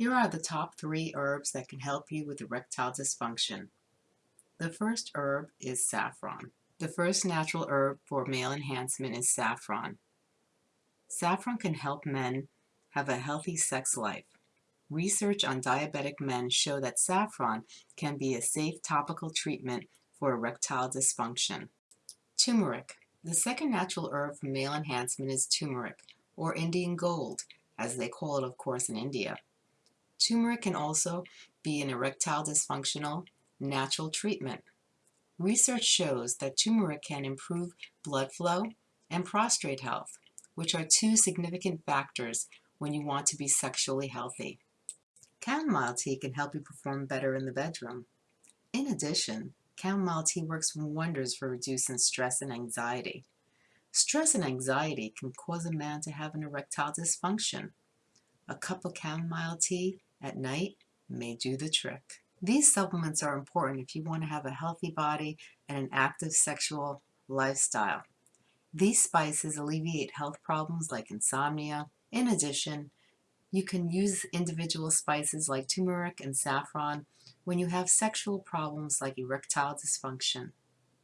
Here are the top three herbs that can help you with erectile dysfunction. The first herb is saffron. The first natural herb for male enhancement is saffron. Saffron can help men have a healthy sex life. Research on diabetic men show that saffron can be a safe topical treatment for erectile dysfunction. Turmeric. The second natural herb for male enhancement is turmeric, or Indian gold, as they call it of course in India. Turmeric can also be an erectile dysfunctional natural treatment. Research shows that turmeric can improve blood flow and prostate health, which are two significant factors when you want to be sexually healthy. Chamomile tea can help you perform better in the bedroom. In addition, chamomile tea works wonders for reducing stress and anxiety. Stress and anxiety can cause a man to have an erectile dysfunction. A cup of chamomile tea at night may do the trick. These supplements are important if you want to have a healthy body and an active sexual lifestyle. These spices alleviate health problems like insomnia. In addition, you can use individual spices like turmeric and saffron when you have sexual problems like erectile dysfunction.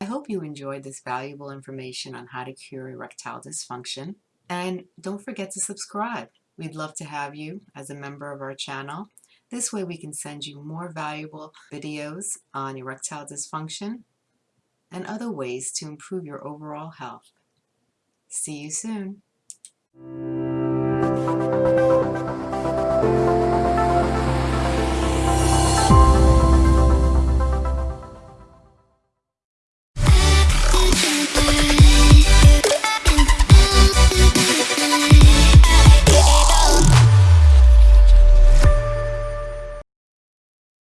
I hope you enjoyed this valuable information on how to cure erectile dysfunction. And don't forget to subscribe. We'd love to have you as a member of our channel. This way we can send you more valuable videos on erectile dysfunction and other ways to improve your overall health. See you soon.